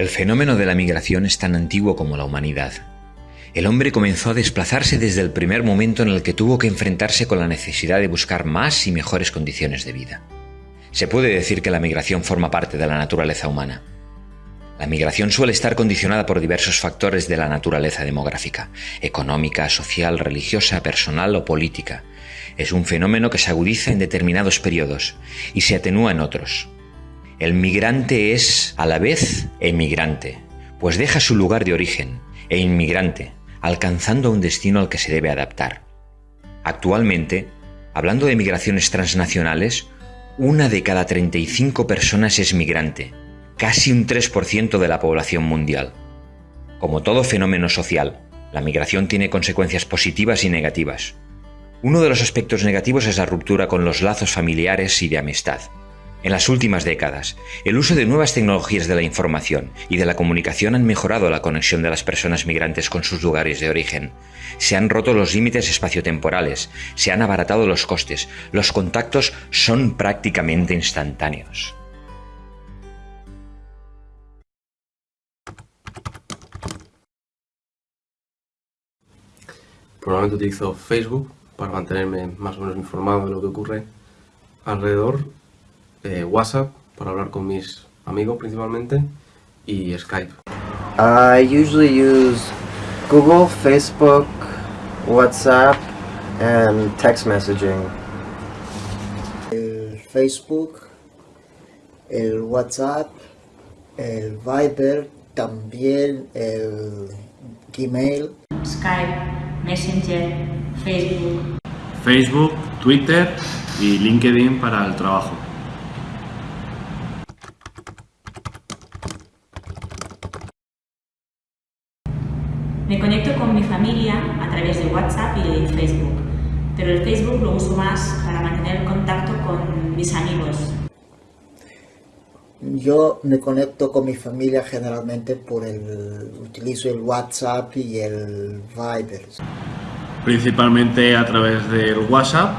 El fenómeno de la migración es tan antiguo como la humanidad. El hombre comenzó a desplazarse desde el primer momento en el que tuvo que enfrentarse con la necesidad de buscar más y mejores condiciones de vida. Se puede decir que la migración forma parte de la naturaleza humana. La migración suele estar condicionada por diversos factores de la naturaleza demográfica, económica, social, religiosa, personal o política. Es un fenómeno que se agudiza en determinados periodos y se atenúa en otros. El migrante es, a la vez, emigrante, pues deja su lugar de origen, e inmigrante, alcanzando un destino al que se debe adaptar. Actualmente, hablando de migraciones transnacionales, una de cada 35 personas es migrante, casi un 3% de la población mundial. Como todo fenómeno social, la migración tiene consecuencias positivas y negativas. Uno de los aspectos negativos es la ruptura con los lazos familiares y de amistad. En las últimas décadas, el uso de nuevas tecnologías de la información y de la comunicación han mejorado la conexión de las personas migrantes con sus lugares de origen. Se han roto los límites espaciotemporales, se han abaratado los costes, los contactos son prácticamente instantáneos. Probablemente utilizo Facebook para mantenerme más o menos informado de lo que ocurre alrededor eh, WhatsApp para hablar con mis amigos principalmente y Skype. I usually use Google, Facebook, WhatsApp and text messaging. El Facebook, el WhatsApp, el Viber, también el Gmail. Skype, Messenger, Facebook. Facebook, Twitter y LinkedIn para el trabajo. Me conecto con mi familia a través de WhatsApp y de Facebook, pero el Facebook lo uso más para mantener el contacto con mis amigos. Yo me conecto con mi familia generalmente por el... utilizo el WhatsApp y el Viber. Principalmente a través del WhatsApp,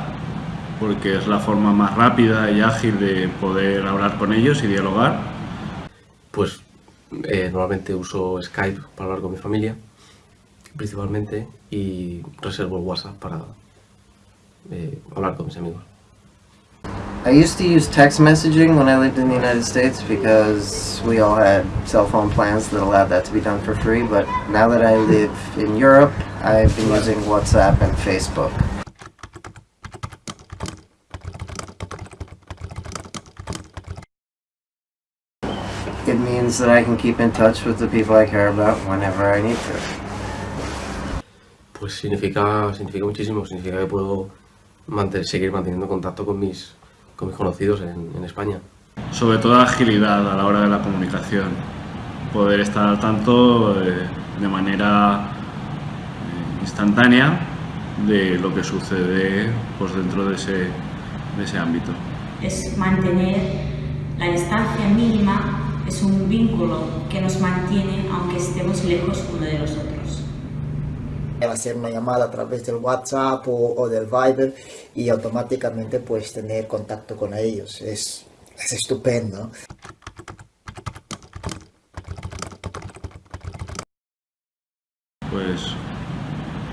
porque es la forma más rápida y ágil de poder hablar con ellos y dialogar. Pues eh, normalmente uso Skype para hablar con mi familia principalmente y reservo el WhatsApp para eh, hablar con mis amigos. I used to use text messaging when I lived in the United States because we all had cell phone plans that allowed that to be done for free, but now that I live in Europe, I've been using WhatsApp and Facebook. It means that I can keep in touch with the people I care about whenever I need to. Pues significa, significa muchísimo, significa que puedo seguir manteniendo contacto con mis, con mis conocidos en, en España. Sobre todo agilidad a la hora de la comunicación, poder estar al tanto eh, de manera eh, instantánea de lo que sucede pues, dentro de ese, de ese ámbito. Es mantener la distancia mínima, es un vínculo que nos mantiene aunque estemos lejos uno de los otros hacer una llamada a través del WhatsApp o, del Viber y automáticamente pues tener contacto con ellos. Es, es estupendo. Pues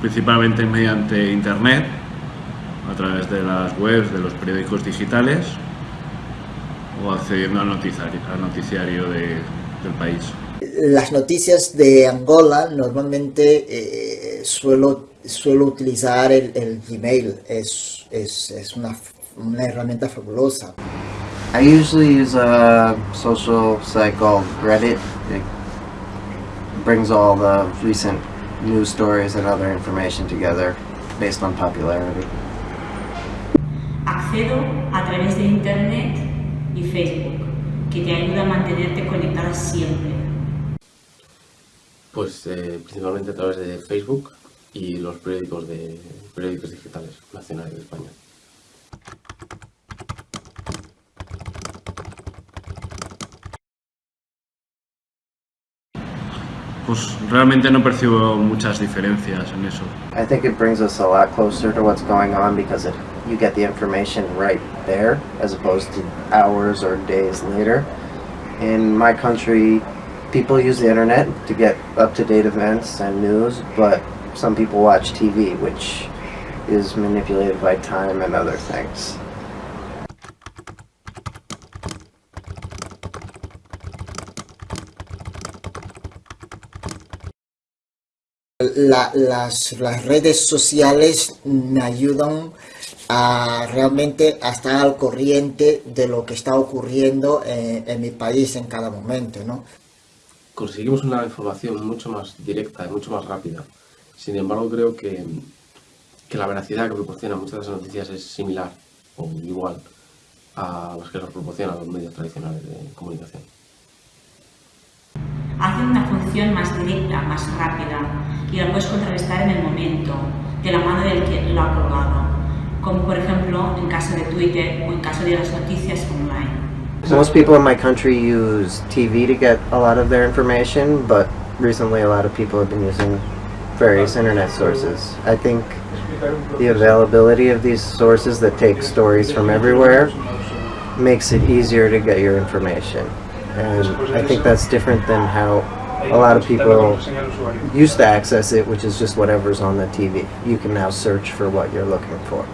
principalmente mediante internet, a través de las webs de los periódicos digitales o accediendo al noticiario del país. Las noticias de Angola normalmente eh, suelo, suelo utilizar el, el Gmail, es, es, es una, una herramienta fabulosa. I usually use a social site called Reddit. It brings all the recent news stories and other information together based on popularity. Accedo a través de Internet y Facebook, que te ayuda a mantenerte conectada siempre. Pues eh, principalmente a través de Facebook y los periódicos, de, periódicos digitales nacionales de España. Pues realmente no percibo muchas diferencias en eso. I think it brings us a lot closer to what's going on because it, you get the information right there as opposed to hours or days later. In my country, people use the internet to get up-to-date events and news, but some people watch TV, which is manipulated by time and other things. La- las, las redes sociales me ayudan a realmente a estar al corriente de lo que está ocurriendo en, en mi país en cada momento, ¿no? Conseguimos una información mucho más directa y mucho más rápida. Sin embargo, creo que, que la veracidad que proporcionan muchas de esas noticias es similar o igual a las que nos proporcionan los medios tradicionales de comunicación. Hacen una función más directa, más rápida y la puedes contrarrestar en el momento, de la mano del que lo ha colgado, como por ejemplo en caso de Twitter o en caso de las noticias online. Most people in my country use TV to get a lot of their information, but recently a lot of people have been using various internet sources. I think the availability of these sources that take stories from everywhere makes it easier to get your information. And I think that's different than how a lot of people used to access it, which is just whatever's on the TV. You can now search for what you're looking for.